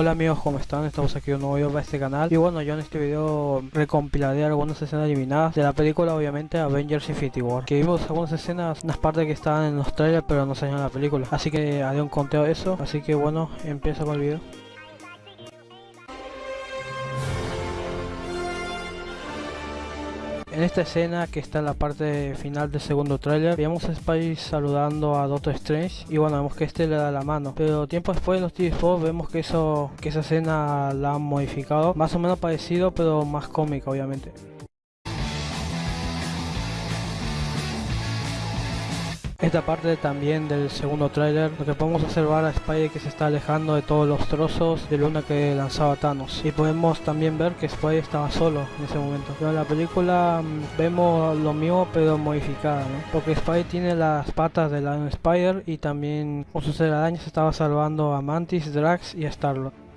Hola amigos, ¿cómo están? Estamos aquí un nuevo video para este canal. Y bueno, yo en este video recompilaré algunas escenas eliminadas de la película obviamente Avengers Infinity War. Que vimos algunas escenas, unas partes que estaban en los trailers pero no salieron en la película. Así que haré un conteo de eso, así que bueno, empiezo con el video En esta escena que está en la parte final del segundo tráiler, veamos a Spidey saludando a Doctor Strange y bueno, vemos que este le da la mano. Pero tiempo después los TV vemos que eso que esa escena la han modificado, más o menos parecido pero más cómica obviamente. Esta parte también del segundo tráiler, lo que podemos observar a Spidey que se está alejando de todos los trozos de luna que lanzaba Thanos. Y podemos también ver que Spidey estaba solo en ese momento. Pero en la película mm, vemos lo mismo pero modificada, Porque Spidey tiene las patas de Lion Spider y también con sus arañas estaba salvando a Mantis, Drax y a Starlord.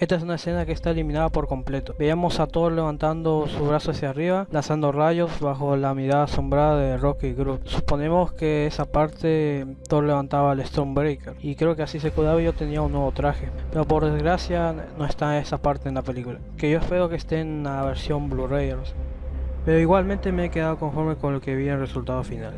Esta es una escena que está eliminada por completo. Veíamos a Thor levantando su brazo hacia arriba, lanzando rayos bajo la mirada asombrada de Rocky y. Suponemos que esa parte Thor levantaba el Stormbreaker y creo que así se cuidaba y yo tenía un nuevo traje. Pero por desgracia no está esa parte en la película. Que yo espero que esté en la versión Blu-ray. Pero igualmente me he quedado conforme con lo que vi en el resultado final.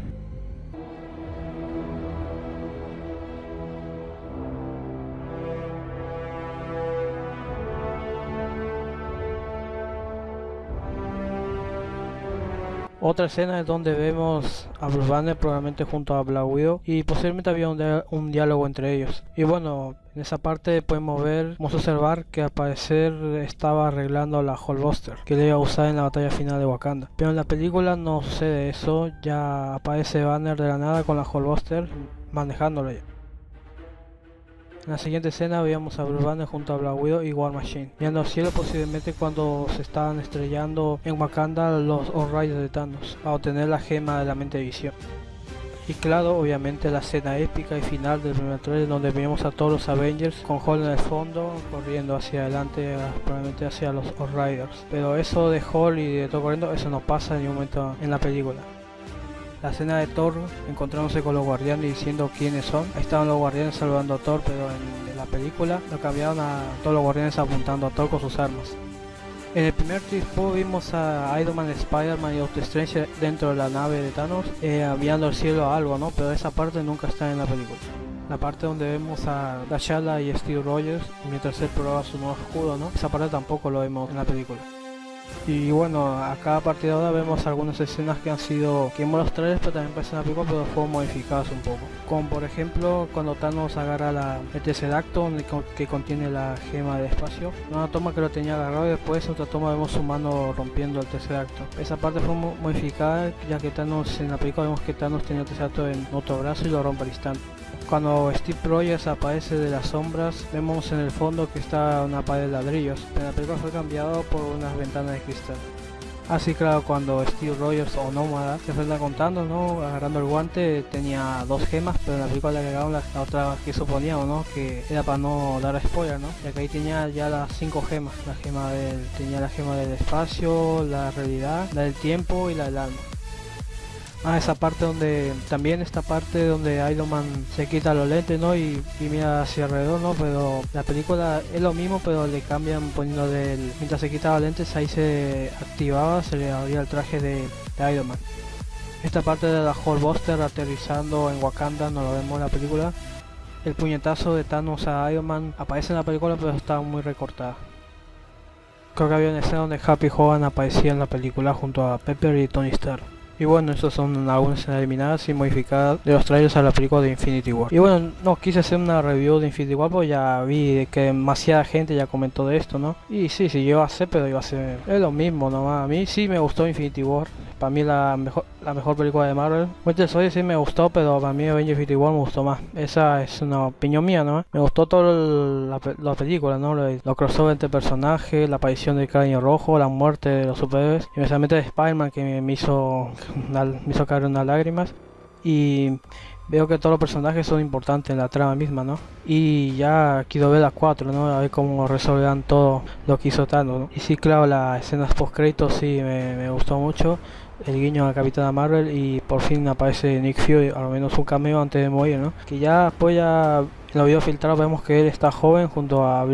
Otra escena es donde vemos a Bruce Banner probablemente junto a Black Widow y posiblemente había un, diálogo entre ellos. Y bueno, en esa parte podemos ver, podemos observar que al parecer estaba arreglando la Buster que le iba a usar en la batalla final de Wakanda. Pero en la película no sucede eso, ya aparece Banner de la nada con la Buster manejándolo ya. En la siguiente escena veíamos a Bruce Banner junto a Black Widow y War Machine, mirando al cielo posiblemente cuando se estaban estrellando en Wakanda los All-Riders de Thanos, a obtener la gema de la mente de visión. Y claro, obviamente la escena épica y final del primer trailer donde vemos a todos los Avengers con Hall en el fondo corriendo hacia adelante, probablemente hacia los All-Riders. Pero eso de Hall y de todo corriendo, eso no pasa en ningún momento en la película. La escena de Thor encontrándose con los guardianes diciendo quiénes son. Ahí estaban los guardianes salvando a Thor, pero en, la película lo cambiaron a todos los guardianes apuntando a Thor con sus armas. En el primer tipo vimos a Iron Man, Spider-Man y Doctor Strange dentro de la nave de Thanos eh, enviando al cielo a algo, ¿no? Pero esa parte nunca está en la película. La parte donde vemos a T'Challa y Steve Rogers mientras él prueba su nuevo escudo, ¿no? Esa parte tampoco lo vemos en la película. Y bueno, a partir de ahora vemos algunas escenas que han sido, que los trailers, pero también parecen a pico, pero fueron modificadas un poco. Como por ejemplo, cuando Thanos agarra la, el acto que contiene la gema de espacio. Una toma que lo tenía agarrado y después otra toma vemos su mano rompiendo el acto. Esa parte fue modificada, ya que Thanos en la película vemos que Thanos tenía el acto en otro brazo y lo rompe al instante. Cuando Steve Rogers aparece de las sombras, vemos en el fondo que está una pared de ladrillos, pero la película fue cambiado por unas ventanas de cristal. Así claro, cuando Steve Rogers o Nómada se está contando, ¿no? Agarrando el guante tenía dos gemas, pero en la película le agregaron la, otra que suponíamos, ¿no? Que era para no dar spoiler, ¿no? Ya que ahí tenía ya las cinco gemas. La gema del, tenía la gema del espacio, la realidad, la del tiempo y la del alma. Ah, esa parte donde, también esta parte donde Iron Man se quita los lentes, ¿no? Y, mira hacia alrededor, ¿no? Pero la película es lo mismo, pero le cambian poniendo del, mientras se quitaba lentes, ahí se activaba, se le abría el traje de, Iron Man. Esta parte de la Buster aterrizando en Wakanda, no lo vemos en la película. El puñetazo de Thanos a Iron Man aparece en la película, pero está muy recortada. Creo que había una escena donde Happy Hogan aparecía en la película junto a Pepper y Tony Stark. Y bueno, estas son algunas eliminadas y modificadas de los trailers a la película de Infinity War. Y bueno, no quise hacer una review de Infinity War porque ya vi que demasiada gente ya comentó de esto, ¿no? Y sí, sí, yo a hacer, pero iba a ser es lo mismo nomás. A mí sí me gustó Infinity War. Para mí la mejor la mejor película de Marvel. Winter Soldier sí me gustó, pero para mí Avengers Infinity War me gustó más. Esa es una opinión mía, ¿no? Me gustó toda la, película, ¿no? Los crossover entre personajes, la aparición del cráneo rojo, la muerte de los superhéroes, y especialmente de Spider-Man que me hizo, me hizo caer unas lágrimas. Y veo que todos los personajes son importantes en la trama misma, ¿no? Y ya quiero ver las 4, ¿no? A ver cómo resolverán todo lo que hizo Thanos, ¿no? Y sí, claro, las escenas post créditos sí me, me gustó mucho el guiño a Capitana Marvel y por fin aparece Nick Fury, al menos un cameo antes de morir, ¿no? Que ya después ya en los videos filtrados vemos que él está joven junto a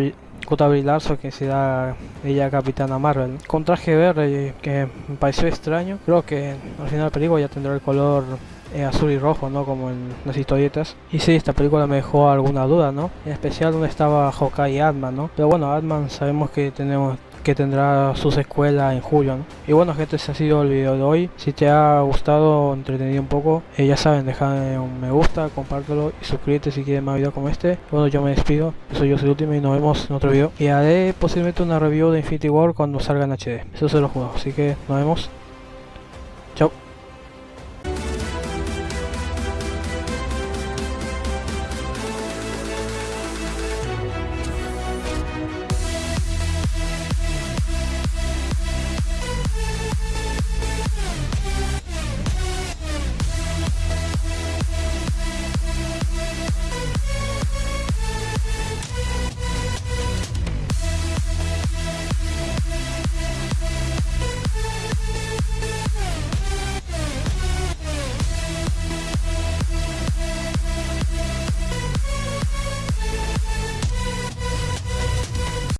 J. Larso que será ella Capitana Marvel. Con traje verde que me pareció extraño. Creo que al final la película ya tendrá el color eh, azul y rojo, ¿no? Como en las historietas. Y sí, esta película me dejó alguna duda, ¿no? En especial donde estaba Hawkeye y Ant-Man, ¿no? Pero bueno, Ant-Man sabemos que tenemos que tendrá su secuela en julio. Y bueno gente, ese ha sido el video de hoy. Si te ha gustado, entretenido un poco, eh, ya saben, dejar un me gusta, compártelo y suscríbete si quieres más videos como este. Bueno, yo me despido, soy yo soy el último y nos vemos en otro video. Y haré posiblemente una review de Infinity War cuando salga en HD. Eso se lo juego, así que nos vemos.